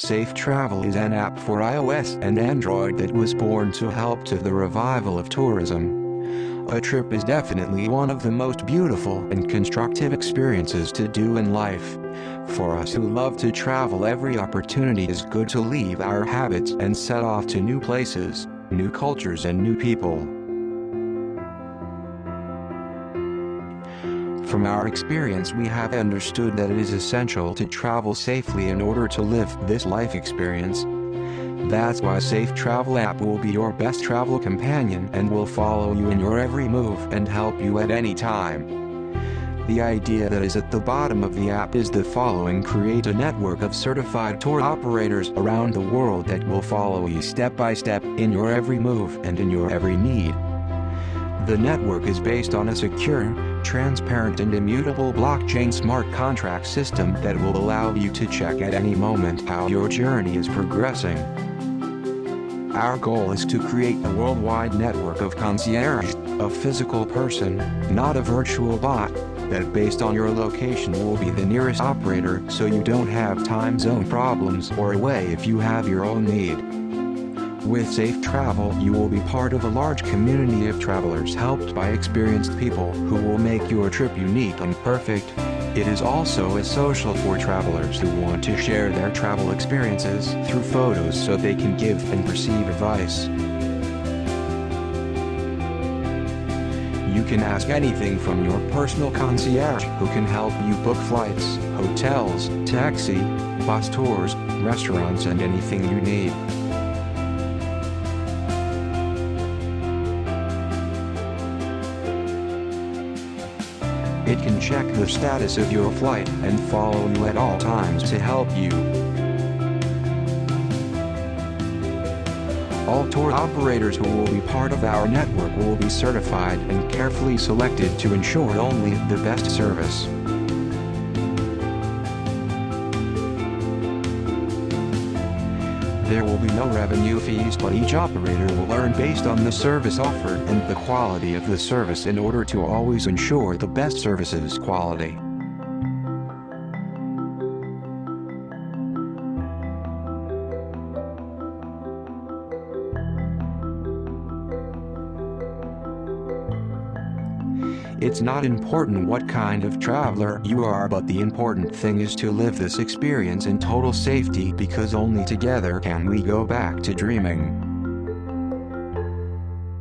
Safe Travel is an app for iOS and Android that was born to help to the revival of tourism. A trip is definitely one of the most beautiful and constructive experiences to do in life. For us who love to travel every opportunity is good to leave our habits and set off to new places, new cultures and new people. From our experience we have understood that it is essential to travel safely in order to live this life experience. That's why Safe Travel app will be your best travel companion and will follow you in your every move and help you at any time. The idea that is at the bottom of the app is the following create a network of certified tour operators around the world that will follow you step by step in your every move and in your every need. The network is based on a secure, transparent and immutable blockchain smart contract system that will allow you to check at any moment how your journey is progressing. Our goal is to create a worldwide network of concierge, a physical person, not a virtual bot, that based on your location will be the nearest operator so you don't have time zone problems or away if you have your own need. With Safe Travel you will be part of a large community of travelers helped by experienced people who will make your trip unique and perfect. It is also a social for travelers who want to share their travel experiences through photos so they can give and receive advice. You can ask anything from your personal concierge who can help you book flights, hotels, taxi, bus tours, restaurants and anything you need. It can check the status of your flight and follow you at all times to help you. All tour operators who will be part of our network will be certified and carefully selected to ensure only the best service. There will be no revenue fees but each operator will earn based on the service offered and the quality of the service in order to always ensure the best services quality. It's not important what kind of traveler you are but the important thing is to live this experience in total safety because only together can we go back to dreaming.